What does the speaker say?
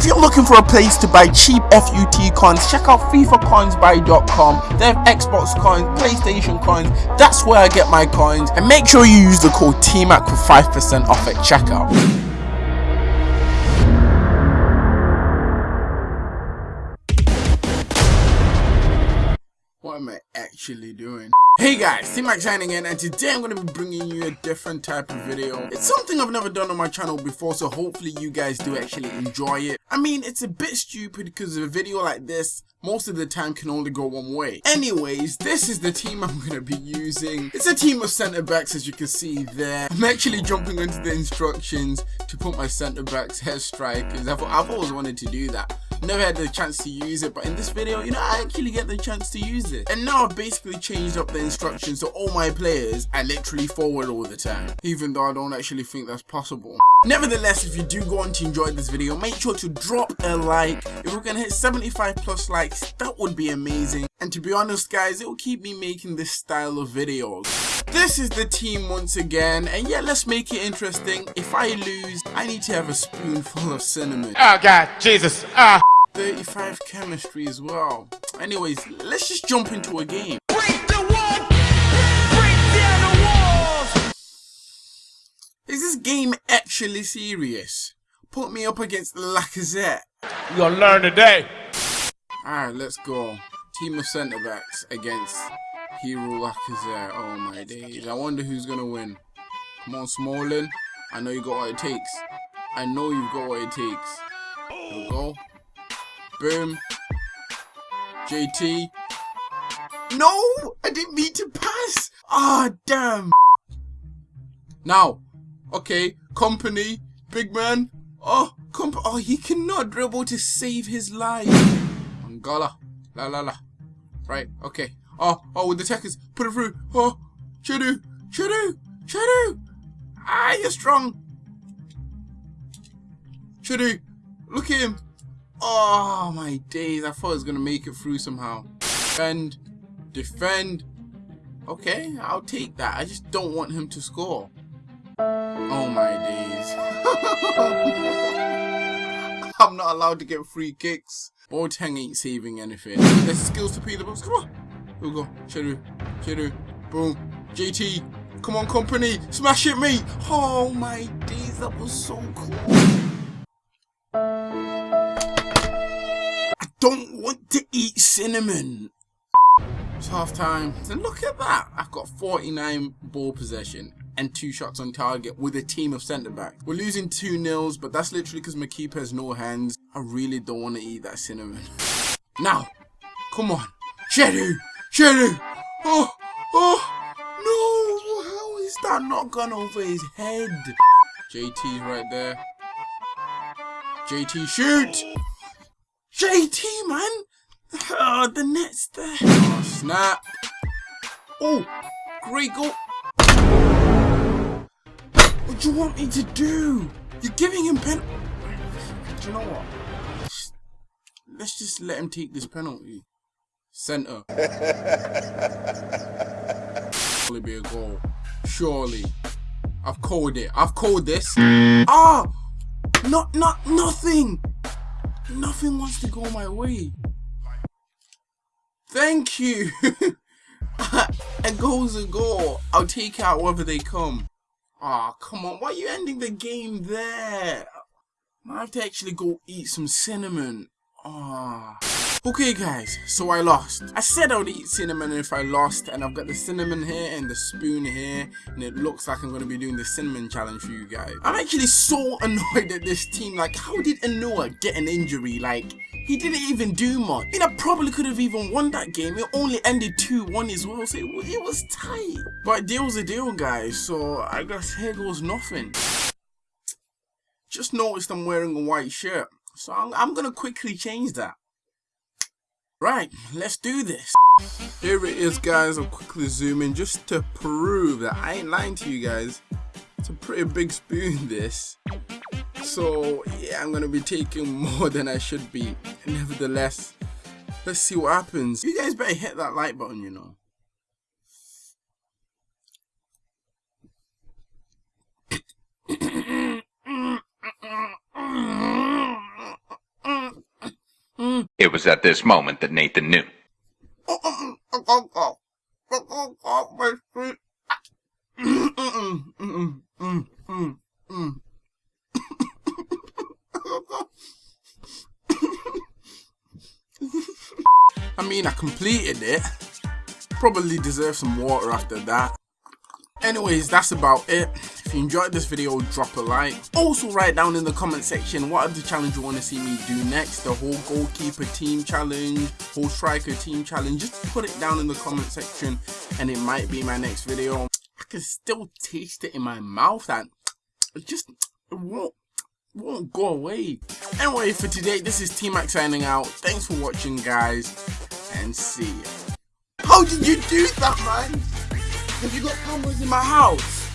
If you're looking for a place to buy cheap FUT coins, check out FIFAcoinsbuy.com. They have Xbox coins, PlayStation coins. That's where I get my coins. And make sure you use the code TMAC for 5% off at checkout. Am I actually doing? Hey guys, T-Mac signing in and today I'm going to be bringing you a different type of video. It's something I've never done on my channel before so hopefully you guys do actually enjoy it. I mean it's a bit stupid because a video like this most of the time can only go one way. Anyways, this is the team I'm going to be using. It's a team of centre backs as you can see there. I'm actually jumping into the instructions to put my centre backs as strikers. I've, I've always wanted to do that never had the chance to use it but in this video you know I actually get the chance to use it. And now I've basically changed up the instructions so all my players I literally forward all the time even though I don't actually think that's possible. Nevertheless if you do go on to enjoy this video make sure to drop a like. If we're gonna hit 75 plus likes that would be amazing. And to be honest guys it will keep me making this style of videos. This is the team once again. And yeah let's make it interesting. If I lose I need to have a spoonful of cinnamon. Oh god Jesus. Ah 35 chemistry as well. Anyways, let's just jump into a game. Break the wall! Break down the walls! Is this game actually serious? Put me up against Lacazette. You gonna learn today. Alright, let's go. Team of centre backs against Hero Lacazette. Oh my days. I wonder who's gonna win. Come on, Smalling. I know you got what it takes. I know you've got what it takes. Here we go. Boom. JT. No! I didn't mean to pass! Ah, oh, damn! Now, okay, Kompany, big man. Oh, comp oh, he cannot dribble to save his life. Angola. La la la. Right, okay. Oh, oh, with the techers, put it through. Oh, Chudu, Chudu, Chudu. Ah, you're strong. Chudu, look at him. Oh my days, I thought I was gonna make it through somehow. Defend, defend. Okay, I'll take that. I just don't want him to score. Oh my days. I'm not allowed to get free kicks. Boateng ain't saving anything. There's skills to pay the box. Come on. Here we go. Cheru. Cheru. Boom. JT. Come on, Kompany. Smash it, mate. Oh my days, that was so cool. Don't want to eat cinnamon. It's half time. And look at that. I've got 49 ball possession and two shots on target with a team of centre backs. We're losing 2 nils, but that's literally because my keeper has no hands. I really don't want to eat that cinnamon. Now, come on. Shedu! Shedu! Oh! Oh! No! How is that not gone over his head? JT's right there. JT, shoot! JT, man! Oh, the net's there. Oh, snap. Oh, great goal. What do you want me to do? You're giving him pen... Do you know what? Let's just let him take this penalty. Centre. Surely be a goal. Surely. I've called it. I've called this. Ah! Not, not, nothing! Nothing wants to go my way. Thank you. a goal's a goal. I'll take out whether they come. Ah, oh, come on. Why are you ending the game there? I have to actually go eat some cinnamon. Ah. Oh. Okay guys, so I lost. I said I would eat cinnamon if I lost and I've got the cinnamon here and the spoon here and it looks like I'm going to be doing the cinnamon challenge for you guys. I'm actually so annoyed at this team, like how did Anua get an injury? Like he didn't even do much. I mean, I probably could have even won that game. It only ended 2-1 as well, so it, it was tight. But deal's a deal, guys, so I guess here goes nothing. Just noticed I'm wearing a white shirt, so I'm, I'm going to quickly change that. Right, let's do this. Here it is guys, I'll quickly zoom in just to prove that I ain't lying to you guys. It's a pretty big spoon this. So yeah, I'm gonna be taking more than I should be. Nevertheless, let's see what happens. You guys better hit that like button, you know. It was at this moment that Nathan knew. I mean, I completed it. Probably deserve some water after that. Anyways, that's about it. If you enjoyed this video, drop a like. Also write down in the comment section what other challenge you want to see me do next. The whole goalkeeper team challenge, whole striker team challenge. Just put it down in the comment section and it might be my next video. I can still taste it in my mouth and it just it won't, won't go away. Anyway, for today, this is T-Mac signing out. Thanks for watching, guys, and see ya. How did you do that, man? Cause you got cameras in my house.